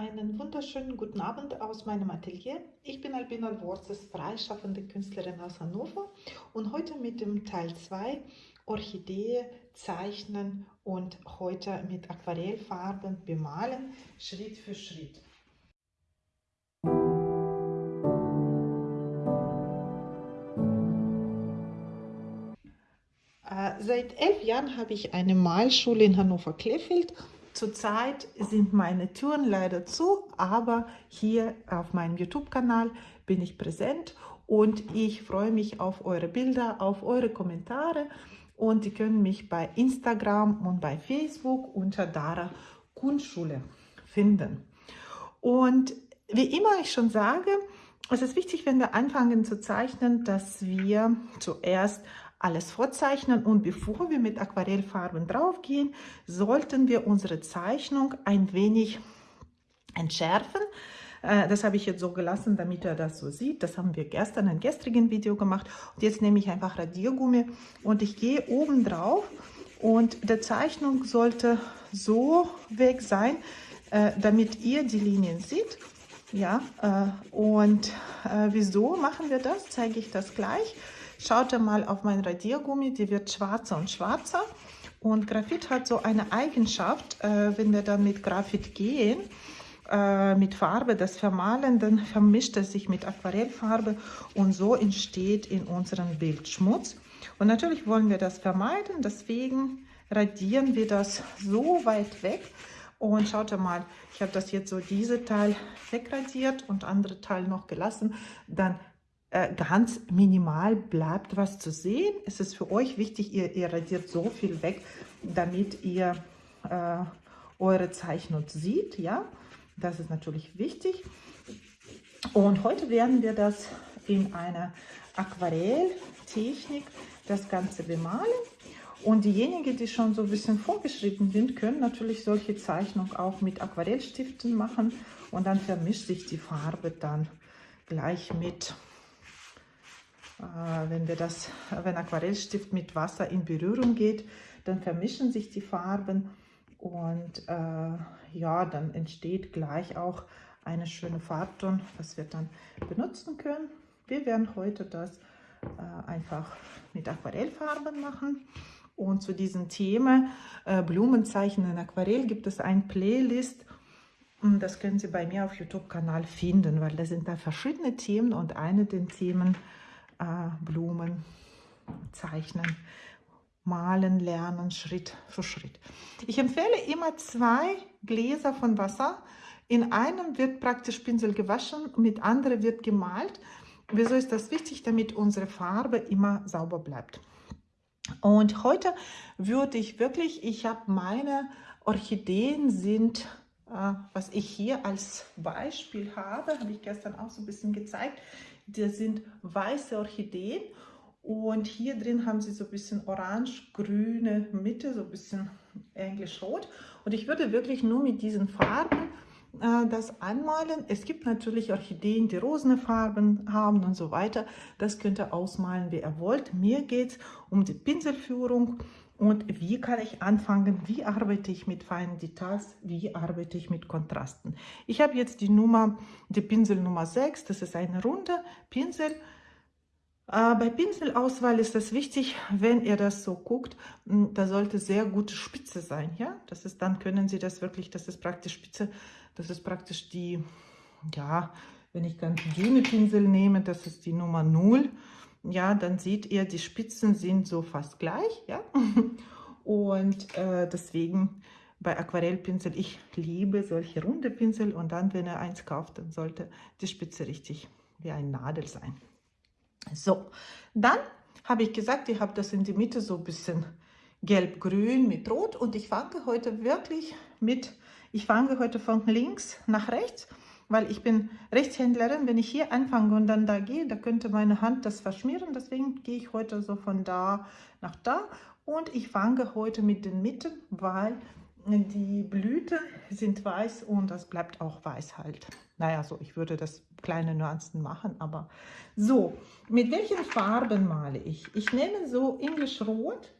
Einen wunderschönen guten Abend aus meinem Atelier. Ich bin Albina Wurzes, freischaffende Künstlerin aus Hannover und heute mit dem Teil 2 Orchidee zeichnen und heute mit Aquarellfarben bemalen, Schritt für Schritt. Äh, seit elf Jahren habe ich eine Malschule in Hannover-Klefeld Zurzeit sind meine Türen leider zu, aber hier auf meinem YouTube-Kanal bin ich präsent und ich freue mich auf eure Bilder, auf eure Kommentare und ihr könnt mich bei Instagram und bei Facebook unter Dara Kunstschule finden. Und wie immer ich schon sage, es ist wichtig, wenn wir anfangen zu zeichnen, dass wir zuerst alles vorzeichnen und bevor wir mit Aquarellfarben draufgehen, sollten wir unsere Zeichnung ein wenig entschärfen. Äh, das habe ich jetzt so gelassen, damit er das so sieht. Das haben wir gestern in gestrigen Video gemacht. Und jetzt nehme ich einfach Radiergummi und ich gehe oben drauf und der Zeichnung sollte so weg sein, äh, damit ihr die Linien seht. Ja, äh, und wieso machen wir das? Zeige ich das gleich. Schaut mal auf mein Radiergummi, die wird schwarzer und schwarzer. Und Graphit hat so eine Eigenschaft, äh, wenn wir dann mit Graphit gehen, äh, mit Farbe das vermalen, dann vermischt es sich mit Aquarellfarbe und so entsteht in unserem Bild Schmutz. Und natürlich wollen wir das vermeiden, deswegen radieren wir das so weit weg. Und schaut mal, ich habe das jetzt so diese Teil wegradiert und andere Teil noch gelassen. Dann ganz minimal bleibt was zu sehen. Es ist für euch wichtig, ihr, ihr radiert so viel weg, damit ihr äh, eure Zeichnung sieht. Ja, das ist natürlich wichtig. Und heute werden wir das in einer Aquarelltechnik das Ganze bemalen. Und diejenigen, die schon so ein bisschen vorgeschritten sind, können natürlich solche Zeichnungen auch mit Aquarellstiften machen. Und dann vermischt sich die Farbe dann gleich mit äh, wenn, wir das, wenn Aquarellstift mit Wasser in Berührung geht, dann vermischen sich die Farben und äh, ja, dann entsteht gleich auch eine schöne Farbton, was wir dann benutzen können. Wir werden heute das äh, einfach mit Aquarellfarben machen. Und zu diesem Thema äh, Blumenzeichen in Aquarell gibt es ein Playlist. Und das können Sie bei mir auf YouTube-Kanal finden, weil da sind da verschiedene Themen und eine der Themen äh, Blumen zeichnen, malen lernen, Schritt für Schritt. Ich empfehle immer zwei Gläser von Wasser. In einem wird praktisch Pinsel gewaschen, mit anderen wird gemalt. Wieso ist das wichtig? Damit unsere Farbe immer sauber bleibt. Und heute würde ich wirklich, ich habe meine Orchideen sind, äh, was ich hier als Beispiel habe, habe ich gestern auch so ein bisschen gezeigt, das sind weiße Orchideen und hier drin haben sie so ein bisschen orange-grüne Mitte, so ein bisschen englisch-rot. Und ich würde wirklich nur mit diesen Farben äh, das anmalen. Es gibt natürlich Orchideen, die rosene Farben haben und so weiter. Das könnt ihr ausmalen, wie ihr wollt. Mir geht es um die Pinselführung und wie kann ich anfangen, wie arbeite ich mit feinen Details, wie arbeite ich mit Kontrasten. Ich habe jetzt die Nummer, die Pinsel Nummer 6, das ist eine runde Pinsel. Äh, bei Pinselauswahl ist es wichtig, wenn ihr das so guckt, hm, da sollte sehr gute Spitze sein. Ja, das ist, dann können Sie das wirklich, das ist praktisch Spitze, das ist praktisch die, ja, wenn ich ganz dünne Pinsel nehme, das ist die Nummer 0 ja, dann seht ihr, die Spitzen sind so fast gleich, ja. Und äh, deswegen bei Aquarellpinsel, ich liebe solche runde Pinsel und dann, wenn ihr eins kauft, dann sollte die Spitze richtig wie ein Nadel sein. So, dann habe ich gesagt, ich habe das in die Mitte so ein bisschen gelb-grün mit rot und ich fange heute wirklich mit, ich fange heute von links nach rechts weil ich bin Rechtshändlerin. Wenn ich hier anfange und dann da gehe, da könnte meine Hand das verschmieren. Deswegen gehe ich heute so von da nach da. Und ich fange heute mit den Mitten, weil die Blüten sind weiß und das bleibt auch weiß halt. Naja, so, ich würde das kleine Nuancen machen, aber so. Mit welchen Farben male ich? Ich nehme so English Rot.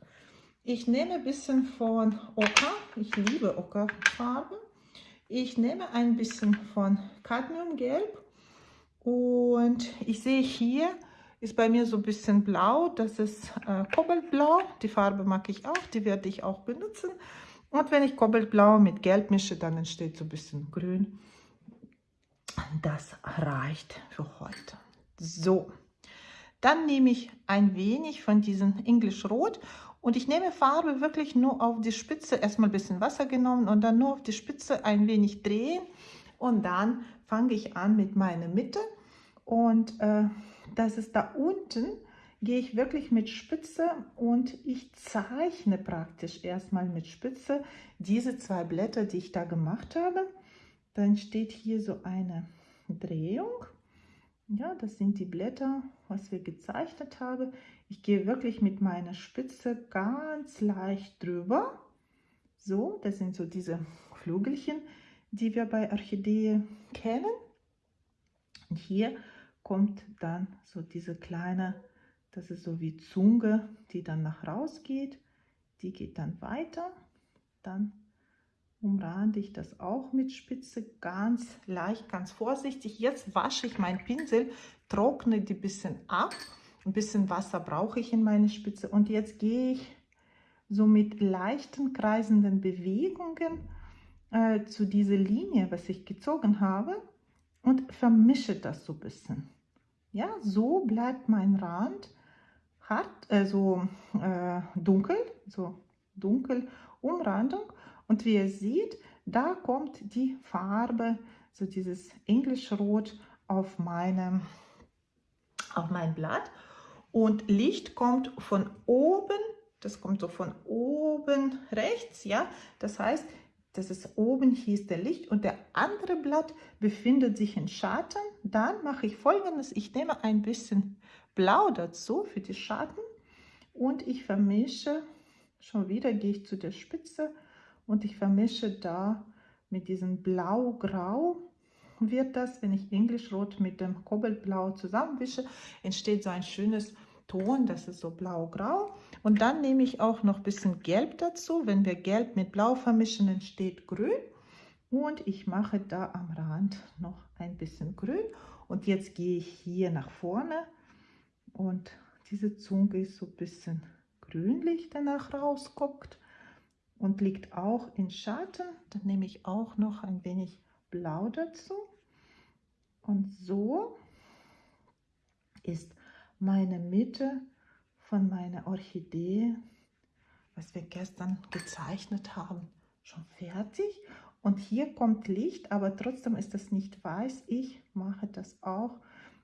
Ich nehme ein bisschen von Ocker. Ich liebe Ockerfarben. Ich nehme ein bisschen von Cadmiumgelb und ich sehe hier, ist bei mir so ein bisschen blau, das ist äh, Kobaltblau, die Farbe mag ich auch, die werde ich auch benutzen. Und wenn ich Kobaltblau mit Gelb mische, dann entsteht so ein bisschen grün. Das reicht für heute. So, dann nehme ich ein wenig von diesem English Rot und ich nehme Farbe wirklich nur auf die Spitze, erstmal ein bisschen Wasser genommen und dann nur auf die Spitze ein wenig drehen und dann fange ich an mit meiner Mitte und äh, das ist da unten, gehe ich wirklich mit Spitze und ich zeichne praktisch erstmal mit Spitze diese zwei Blätter, die ich da gemacht habe. Dann steht hier so eine Drehung. Ja, das sind die Blätter, was wir gezeichnet haben. Ich gehe wirklich mit meiner Spitze ganz leicht drüber. So, das sind so diese Flügelchen, die wir bei Orchidee kennen. Und hier kommt dann so diese kleine, das ist so wie Zunge, die dann nach raus geht. Die geht dann weiter. Dann umrande ich das auch mit Spitze ganz leicht, ganz vorsichtig. Jetzt wasche ich meinen Pinsel, trockne die bisschen ab. Ein bisschen Wasser brauche ich in meine Spitze. Und jetzt gehe ich so mit leichten kreisenden Bewegungen äh, zu dieser Linie, was ich gezogen habe und vermische das so ein bisschen. Ja, so bleibt mein Rand hart, äh, so äh, dunkel, so dunkel Umrandung. Und wie ihr seht, da kommt die Farbe, so dieses Englischrot auf meinem auf mein Blatt. Und Licht kommt von oben, das kommt so von oben rechts, ja. Das heißt, das ist oben, hier ist der Licht und der andere Blatt befindet sich in Schatten. Dann mache ich folgendes, ich nehme ein bisschen Blau dazu für die Schatten und ich vermische, schon wieder gehe ich zu der Spitze und ich vermische da mit diesem Blau-Grau wird das, wenn ich Englischrot mit dem Kobaltblau zusammenwische, entsteht so ein schönes Ton, das ist so blau-grau. Und dann nehme ich auch noch ein bisschen Gelb dazu. Wenn wir Gelb mit Blau vermischen, entsteht Grün. Und ich mache da am Rand noch ein bisschen Grün. Und jetzt gehe ich hier nach vorne und diese Zunge ist so ein bisschen grünlich, danach rausguckt und liegt auch in Schatten. Dann nehme ich auch noch ein wenig Blau dazu. Und so ist meine Mitte von meiner Orchidee, was wir gestern gezeichnet haben, schon fertig. Und hier kommt Licht, aber trotzdem ist das nicht weiß. Ich mache das auch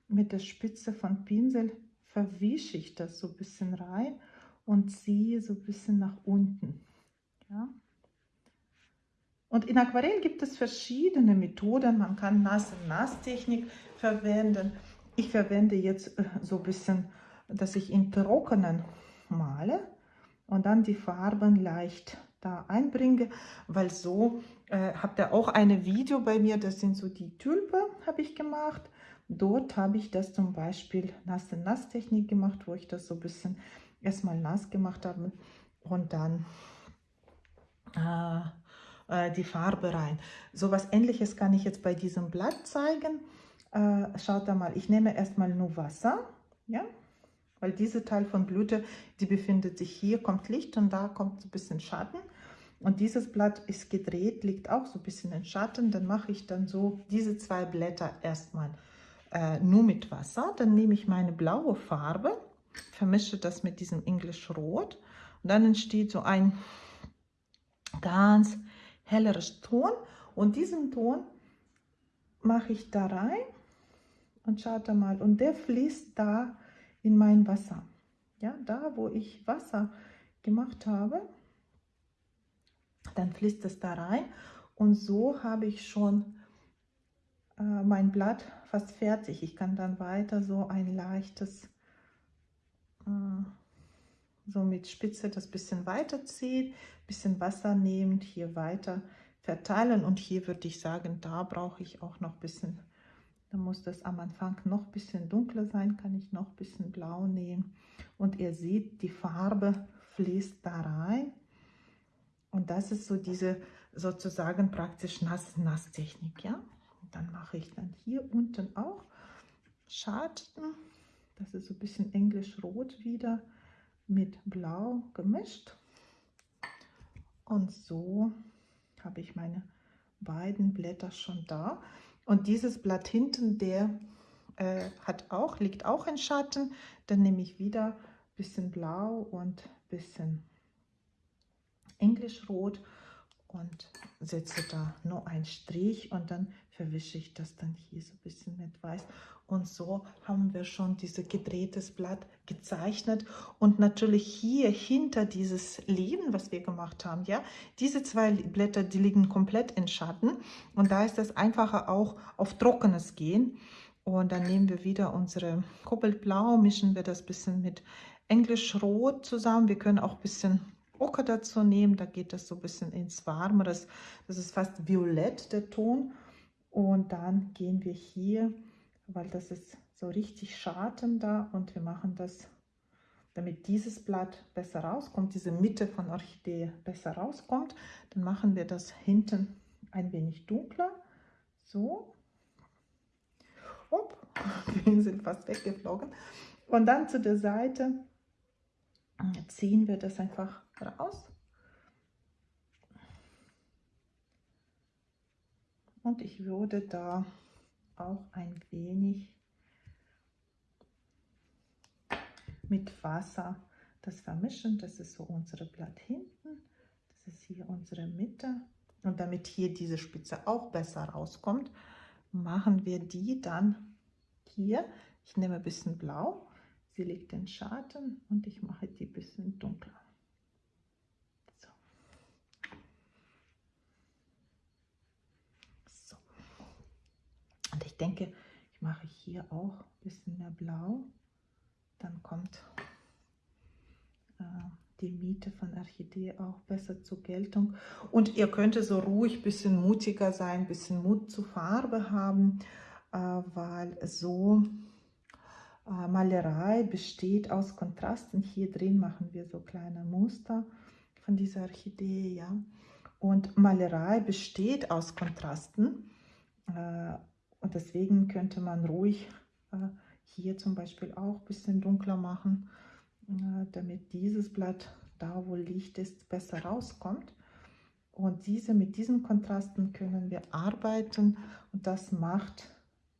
mit der Spitze von Pinsel, verwische ich das so ein bisschen rein und ziehe so ein bisschen nach unten. Ja. Und in Aquarell gibt es verschiedene Methoden. Man kann Nass-Nass-Technik verwenden. Ich verwende jetzt äh, so ein bisschen, dass ich in Trockenen male und dann die Farben leicht da einbringe, weil so äh, habt ihr auch ein Video bei mir, das sind so die Tulpe, habe ich gemacht. Dort habe ich das zum Beispiel Nass-Nass-Technik gemacht, wo ich das so ein bisschen erstmal nass gemacht habe und dann äh, äh die Farbe rein. So was ähnliches kann ich jetzt bei diesem Blatt zeigen äh, schaut da mal, ich nehme erstmal nur Wasser, ja, weil diese Teil von Blüte, die befindet sich hier, kommt Licht und da kommt ein bisschen Schatten. Und dieses Blatt ist gedreht, liegt auch so ein bisschen in Schatten. Dann mache ich dann so diese zwei Blätter erstmal äh, nur mit Wasser. Dann nehme ich meine blaue Farbe, vermische das mit diesem English Rot. Und dann entsteht so ein ganz helleres Ton. Und diesen Ton mache ich da rein und schaut da mal, und der fließt da in mein Wasser. Ja, da wo ich Wasser gemacht habe, dann fließt es da rein und so habe ich schon äh, mein Blatt fast fertig. Ich kann dann weiter so ein leichtes, äh, so mit Spitze das bisschen weiterziehen, bisschen Wasser nehmen, hier weiter verteilen und hier würde ich sagen, da brauche ich auch noch ein bisschen dann muss das am Anfang noch ein bisschen dunkler sein, kann ich noch ein bisschen blau nehmen. Und ihr seht, die Farbe fließt da rein. Und das ist so diese sozusagen praktisch Nass-Nass-Technik, ja. Und dann mache ich dann hier unten auch Scharten. Das ist so ein bisschen englisch-rot wieder mit blau gemischt. Und so habe ich meine beiden Blätter schon da. Und dieses Blatt hinten, der äh, hat auch, liegt auch in Schatten. Dann nehme ich wieder ein bisschen blau und ein bisschen englischrot und setze da nur einen Strich und dann verwische ich das dann hier so ein bisschen mit weiß. Und so haben wir schon dieses gedrehtes Blatt gezeichnet. Und natürlich hier hinter dieses Leben, was wir gemacht haben, ja, diese zwei Blätter, die liegen komplett in Schatten. Und da ist es einfacher auch auf Trockenes gehen. Und dann nehmen wir wieder unsere Kobaltblau, mischen wir das bisschen mit Englischrot zusammen. Wir können auch ein bisschen Ocker dazu nehmen, da geht das so ein bisschen ins Warme. Das, das ist fast violett, der Ton. Und dann gehen wir hier, weil das ist so richtig Schatten da und wir machen das, damit dieses Blatt besser rauskommt, diese Mitte von Orchidee besser rauskommt, dann machen wir das hinten ein wenig dunkler. So. Hopp, die sind fast weggeflogen. Und dann zu der Seite ziehen wir das einfach raus. Und ich würde da auch ein wenig mit Wasser das vermischen. Das ist so unsere Blatt hinten. Das ist hier unsere Mitte. Und damit hier diese Spitze auch besser rauskommt, machen wir die dann hier. Ich nehme ein bisschen blau. Sie liegt in Schatten und ich mache die ein bisschen dunkler. ich denke, ich mache hier auch ein bisschen mehr blau. Dann kommt äh, die Miete von Orchidee auch besser zur Geltung. Und ihr könnt so ruhig ein bisschen mutiger sein, ein bisschen Mut zur Farbe haben, äh, weil so äh, Malerei besteht aus Kontrasten. Hier drin machen wir so kleine Muster von dieser Orchidee, ja. Und Malerei besteht aus Kontrasten. Und deswegen könnte man ruhig hier zum Beispiel auch ein bisschen dunkler machen, äh, damit dieses Blatt da, wo Licht ist, besser rauskommt. Und diese, mit diesen Kontrasten können wir arbeiten und das macht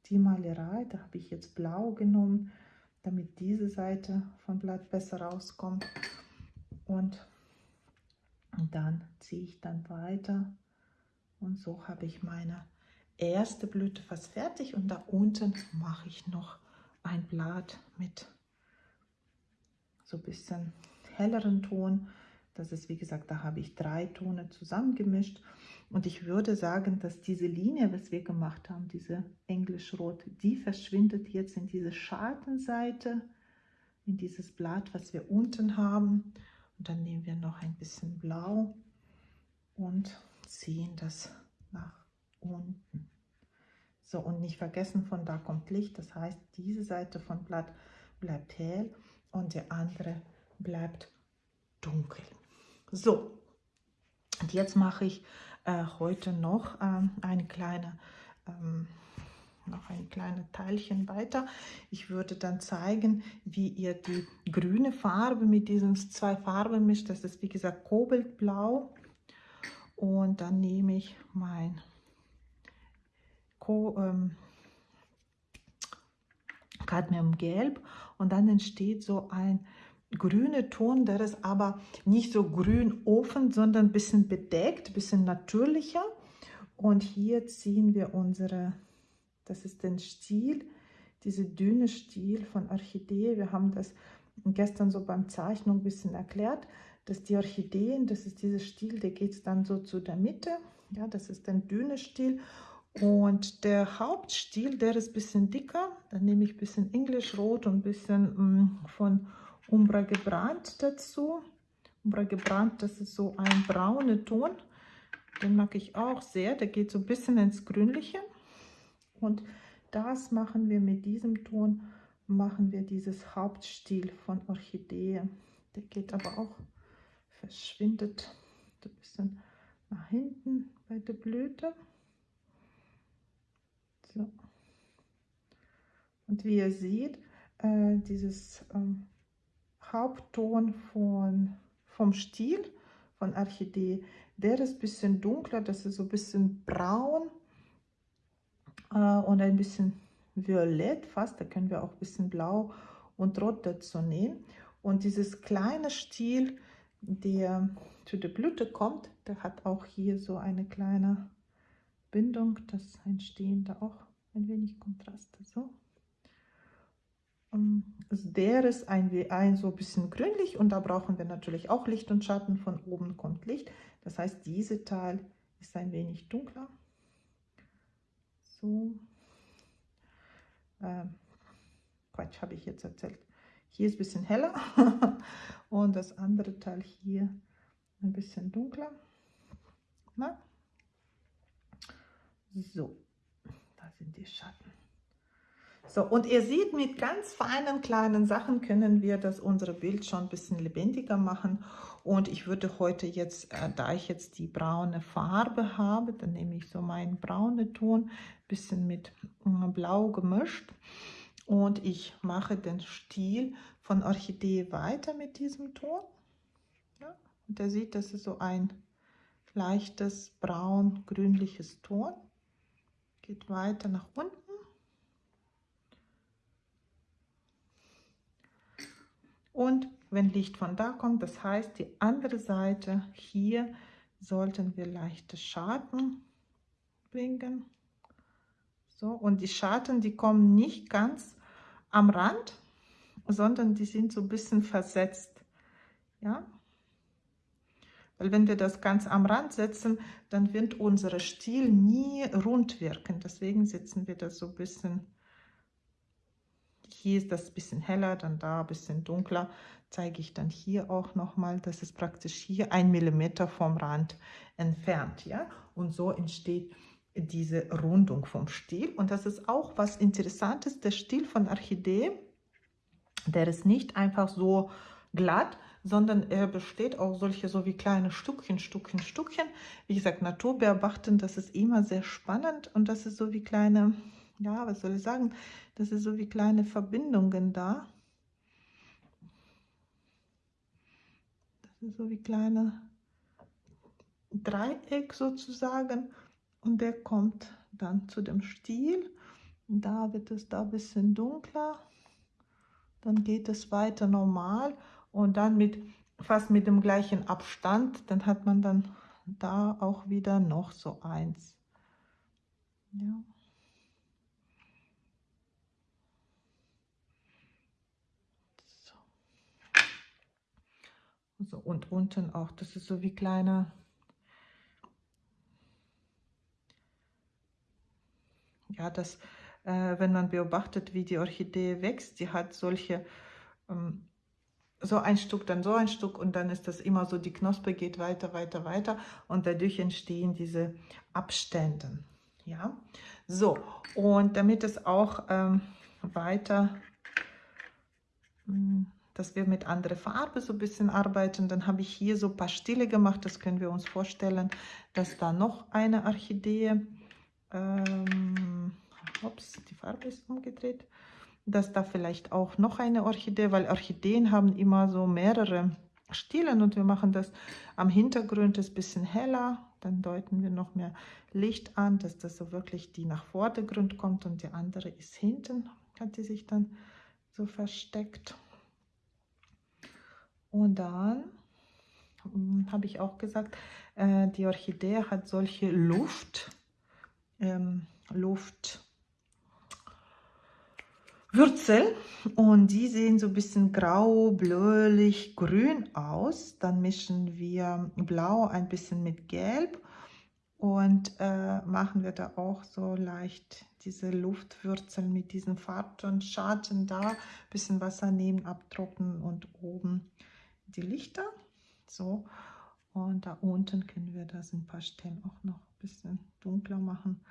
die Malerei. Da habe ich jetzt blau genommen, damit diese Seite vom Blatt besser rauskommt. Und, und dann ziehe ich dann weiter und so habe ich meine erste Blüte fast fertig und da unten mache ich noch ein Blatt mit so ein bisschen helleren Ton. Das ist, wie gesagt, da habe ich drei Tone zusammengemischt. Und ich würde sagen, dass diese Linie, was wir gemacht haben, diese Englischrot, die verschwindet jetzt in diese Schattenseite, in dieses Blatt, was wir unten haben. Und dann nehmen wir noch ein bisschen Blau und ziehen das nach unten. So, und nicht vergessen, von da kommt Licht. Das heißt, diese Seite von Blatt bleibt hell und die andere bleibt dunkel. So, und jetzt mache ich äh, heute noch ähm, eine kleine ähm, noch ein kleines Teilchen weiter. Ich würde dann zeigen, wie ihr die grüne Farbe mit diesen zwei Farben mischt. Das ist wie gesagt Kobaltblau. Und dann nehme ich mein ähm, Cadmiumgelb und dann entsteht so ein grüner Ton, der ist aber nicht so grün offen, sondern ein bisschen bedeckt, ein bisschen natürlicher. Und hier ziehen wir unsere, das ist den Stiel, diese dünne Stiel von Orchidee. Wir haben das gestern so beim Zeichnung ein bisschen erklärt, dass die Orchideen, das ist dieser Stiel, der geht dann so zu der Mitte. Ja, das ist ein dünner Stiel und der Hauptstiel, der ist ein bisschen dicker. Dann nehme ich ein bisschen Englischrot und ein bisschen mm, von Umbra gebrannt dazu. Umbra gebrannt, das ist so ein brauner Ton. Den mag ich auch sehr. Der geht so ein bisschen ins Grünliche. Und das machen wir mit diesem Ton, machen wir dieses Hauptstiel von Orchidee. Der geht aber auch, verschwindet so ein bisschen nach hinten bei der Blüte. So. Und wie ihr seht, äh, dieses ähm, Hauptton von, vom Stiel von Orchidee, der ist ein bisschen dunkler, das ist so ein bisschen braun äh, und ein bisschen violett fast, da können wir auch ein bisschen blau und rot dazu nehmen. Und dieses kleine Stiel, der zu der Blüte kommt, der hat auch hier so eine kleine Bindung, das entstehen da auch ein wenig Kontraste. So. Also der ist ein, ein so ein bisschen grünlich und da brauchen wir natürlich auch Licht und Schatten. Von oben kommt Licht. Das heißt, diese Teil ist ein wenig dunkler. So. Ähm, Quatsch, habe ich jetzt erzählt. Hier ist ein bisschen heller und das andere Teil hier ein bisschen dunkler. Na? So, sind die Schatten. So, und ihr seht, mit ganz feinen kleinen Sachen können wir das unsere Bild schon ein bisschen lebendiger machen. Und ich würde heute jetzt, äh, da ich jetzt die braune Farbe habe, dann nehme ich so meinen braunen Ton, bisschen mit äh, blau gemischt. Und ich mache den Stiel von Orchidee weiter mit diesem Ton. Ja, und ihr seht, das ist so ein leichtes braun-grünliches Ton. Geht weiter nach unten. Und wenn Licht von da kommt, das heißt, die andere Seite hier sollten wir leichte Schatten bringen. So, und die Schatten, die kommen nicht ganz am Rand, sondern die sind so ein bisschen versetzt. Ja, weil wenn wir das ganz am Rand setzen, dann wird unser Stiel nie rund wirken. Deswegen setzen wir das so ein bisschen hier ist das ein bisschen heller, dann da ein bisschen dunkler. Zeige ich dann hier auch nochmal. Das ist praktisch hier ein Millimeter vom Rand entfernt. ja. Und so entsteht diese Rundung vom Stiel. Und das ist auch was Interessantes. Der Stiel von Orchidee, der ist nicht einfach so glatt, sondern er besteht auch solche so wie kleine Stückchen, Stückchen, Stückchen. Wie gesagt, Natur beobachten, das ist immer sehr spannend und das ist so wie kleine ja, was soll ich sagen, das ist so wie kleine Verbindungen da. Das ist so wie kleine Dreieck sozusagen und der kommt dann zu dem Stiel. Da wird es da ein bisschen dunkler. Dann geht es weiter normal und dann mit fast mit dem gleichen Abstand, dann hat man dann da auch wieder noch so eins. Ja. So, und unten auch, das ist so wie kleine, ja, das, äh, wenn man beobachtet, wie die Orchidee wächst, die hat solche, ähm, so ein Stück, dann so ein Stück und dann ist das immer so, die Knospe geht weiter, weiter, weiter und dadurch entstehen diese Abstände. Ja, so, und damit es auch ähm, weiter hm, dass wir mit anderer Farbe so ein bisschen arbeiten. Dann habe ich hier so ein paar Stile gemacht. Das können wir uns vorstellen, dass da noch eine Orchidee, ähm, ups, die Farbe ist umgedreht, dass da vielleicht auch noch eine Orchidee, weil Orchideen haben immer so mehrere Stilen und wir machen das am Hintergrund ist ein bisschen heller. Dann deuten wir noch mehr Licht an, dass das so wirklich die nach Vordergrund kommt und die andere ist hinten, hat die sich dann so versteckt. Und dann hm, habe ich auch gesagt, äh, die Orchidee hat solche Luft, ähm, Luftwürzel und die sehen so ein bisschen grau, bläulich, grün aus. Dann mischen wir blau ein bisschen mit gelb und äh, machen wir da auch so leicht diese Luftwürzel mit diesen Farbton, Schatten da, bisschen Wasser nehmen, abtrocknen und oben die Lichter. So, und da unten können wir das ein paar Stellen auch noch ein bisschen dunkler machen.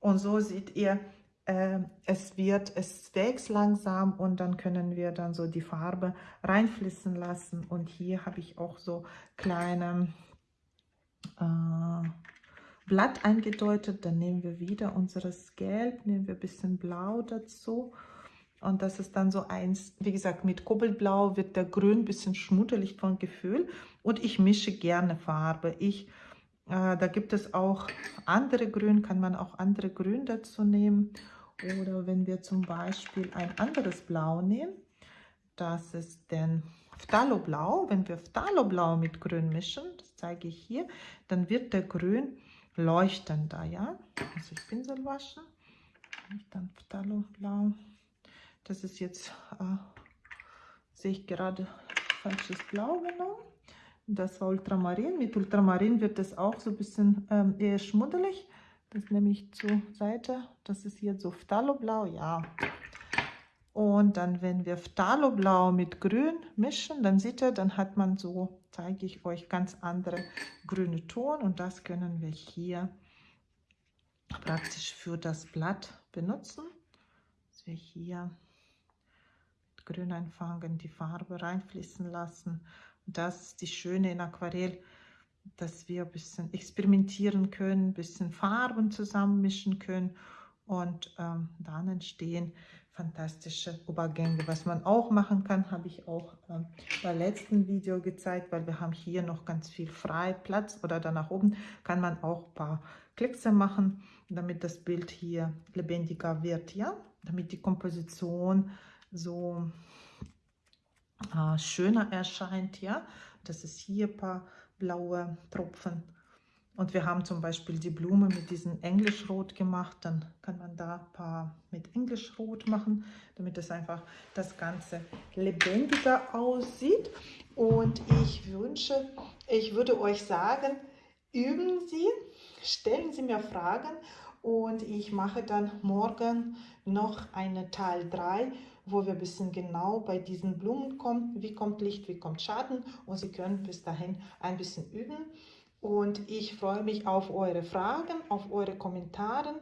Und so seht ihr, es wird, es wächst langsam und dann können wir dann so die Farbe reinfließen lassen. Und hier habe ich auch so kleine äh, Blatt eingedeutet. Dann nehmen wir wieder unseres Gelb, nehmen wir ein bisschen Blau dazu. Und das ist dann so eins, wie gesagt, mit Kobaltblau wird der Grün ein bisschen schmuddelig von Gefühl. Und ich mische gerne Farbe. Ich, äh, da gibt es auch andere Grün, kann man auch andere Grün dazu nehmen. Oder wenn wir zum Beispiel ein anderes Blau nehmen, das ist denn Phthaloblau. Wenn wir Phthaloblau mit Grün mischen, das zeige ich hier, dann wird der Grün leuchtender, ja. Also ich Pinsel waschen. Dann Phthaloblau. Das ist jetzt, äh, sehe ich gerade falsches Blau genommen. Das war Ultramarin. Mit Ultramarin wird es auch so ein bisschen ähm, eher schmuddelig. Das nehme ich zur Seite. Das ist hier so Phthaloblau, ja. Und dann, wenn wir Phthaloblau mit Grün mischen, dann seht ihr, dann hat man so, zeige ich euch, ganz andere grüne Ton. Und das können wir hier praktisch für das Blatt benutzen. Dass wir hier mit Grün einfangen, die Farbe reinfließen lassen. Das ist die Schöne in Aquarell, dass wir ein bisschen experimentieren können, ein bisschen Farben zusammenmischen können und ähm, dann entstehen fantastische Übergänge. Was man auch machen kann, habe ich auch ähm, beim letzten Video gezeigt, weil wir haben hier noch ganz viel frei Platz oder da nach oben kann man auch ein paar Kleckse machen, damit das Bild hier lebendiger wird, ja, damit die Komposition so äh, schöner erscheint, ja. Das ist hier ein paar blaue Tropfen und wir haben zum Beispiel die Blume mit diesem Englischrot gemacht. Dann kann man da ein paar mit Englischrot machen, damit es einfach das Ganze lebendiger aussieht. Und ich wünsche, ich würde euch sagen, üben Sie, stellen Sie mir Fragen und ich mache dann morgen noch eine Teil 3, wo wir ein bisschen genau bei diesen Blumen kommen, wie kommt Licht, wie kommt Schatten und Sie können bis dahin ein bisschen üben. Und ich freue mich auf eure Fragen, auf eure Kommentare.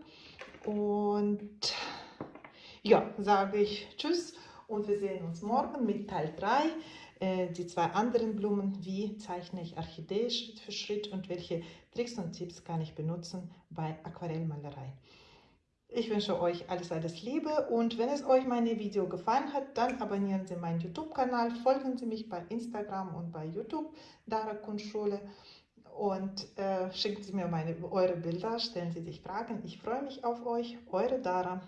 Und ja, sage ich Tschüss und wir sehen uns morgen mit Teil 3. Äh, die zwei anderen Blumen, wie zeichne ich Orchidee Schritt für Schritt und welche Tricks und Tipps kann ich benutzen bei Aquarellmalerei. Ich wünsche euch alles, alles Liebe und wenn es euch meine Video gefallen hat, dann abonnieren Sie meinen YouTube-Kanal, folgen Sie mich bei Instagram und bei YouTube, Dara Kunstschule und äh, schicken Sie mir meine, eure Bilder, stellen Sie sich Fragen. Ich freue mich auf euch. Eure Dara.